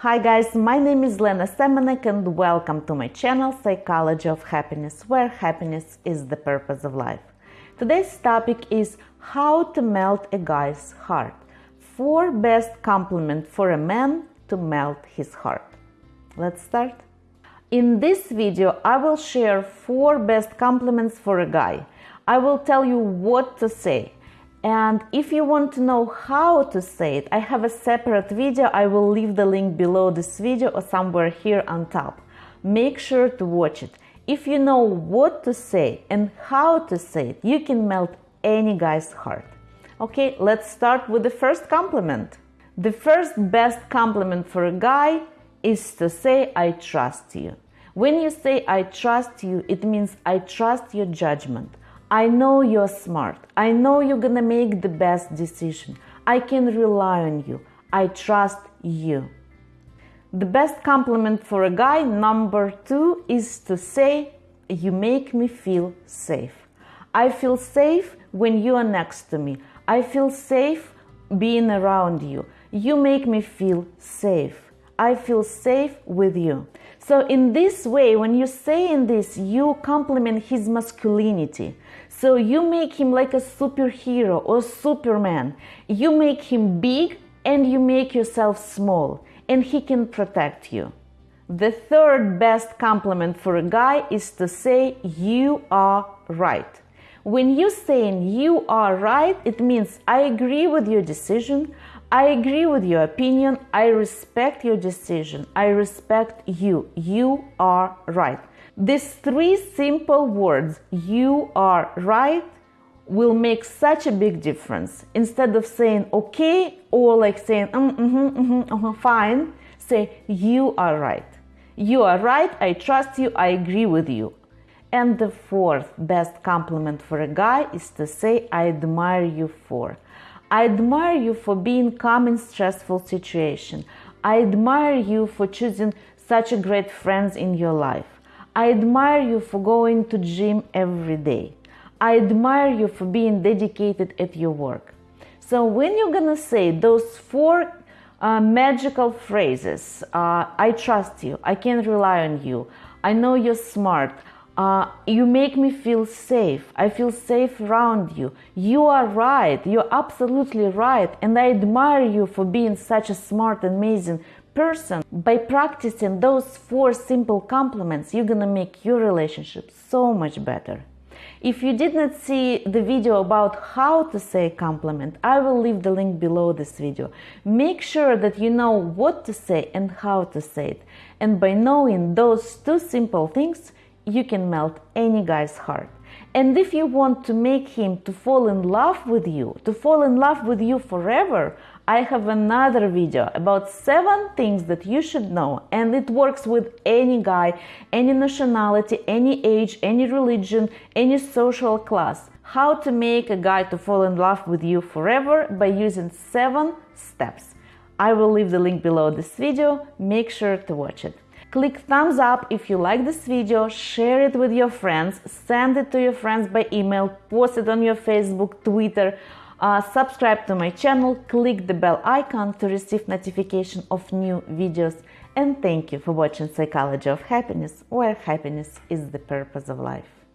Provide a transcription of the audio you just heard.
Hi guys, my name is Lena Semenek and welcome to my channel Psychology of Happiness, where happiness is the purpose of life. Today's topic is how to melt a guy's heart. Four best compliments for a man to melt his heart. Let's start. In this video, I will share four best compliments for a guy. I will tell you what to say, and if you want to know how to say it, I have a separate video. I will leave the link below this video or somewhere here on top. Make sure to watch it. If you know what to say and how to say it, you can melt any guy's heart. Okay, let's start with the first compliment. The first best compliment for a guy is to say, I trust you. When you say, I trust you, it means I trust your judgment. I know you're smart. I know you're gonna make the best decision. I can rely on you. I trust you. The best compliment for a guy, number two, is to say, You make me feel safe. I feel safe when you are next to me. I feel safe being around you. You make me feel safe. I feel safe with you. So, in this way, when you say in this, you compliment his masculinity. So you make him like a superhero or superman. You make him big and you make yourself small, and he can protect you. The third best compliment for a guy is to say, You are right. When you saying you are right, it means I agree with your decision, I agree with your opinion, I respect your decision, I respect you. You are right. These three simple words, you are right, will make such a big difference. Instead of saying okay or like saying mm, mm-hmm, mm-hmm, uh-huh, fine, say you are right. You are right, I trust you, I agree with you. And the fourth best compliment for a guy is to say I admire you for. I admire you for being calm in stressful situation. I admire you for choosing such a great friends in your life. I admire you for going to gym every day. I admire you for being dedicated at your work. So when you're gonna say those four uh, magical phrases, uh, I trust you, I can rely on you, I know you're smart, uh, you make me feel safe, I feel safe around you, you are right, you're absolutely right, and I admire you for being such a smart, amazing person. By practicing those four simple compliments, you're gonna make your relationship so much better. If you did not see the video about how to say compliment, I will leave the link below this video. Make sure that you know what to say and how to say it. And by knowing those two simple things, you can melt any guy's heart. And if you want to make him to fall in love with you, to fall in love with you forever, I have another video about seven things that you should know, and it works with any guy, any nationality, any age, any religion, any social class. How to make a guy to fall in love with you forever by using seven steps. I will leave the link below this video, make sure to watch it. Click thumbs up. If you like this video, share it with your friends, send it to your friends by email, post it on your Facebook, Twitter, uh, subscribe to my channel, click the bell icon to receive notification of new videos. And thank you for watching Psychology of Happiness, where happiness is the purpose of life.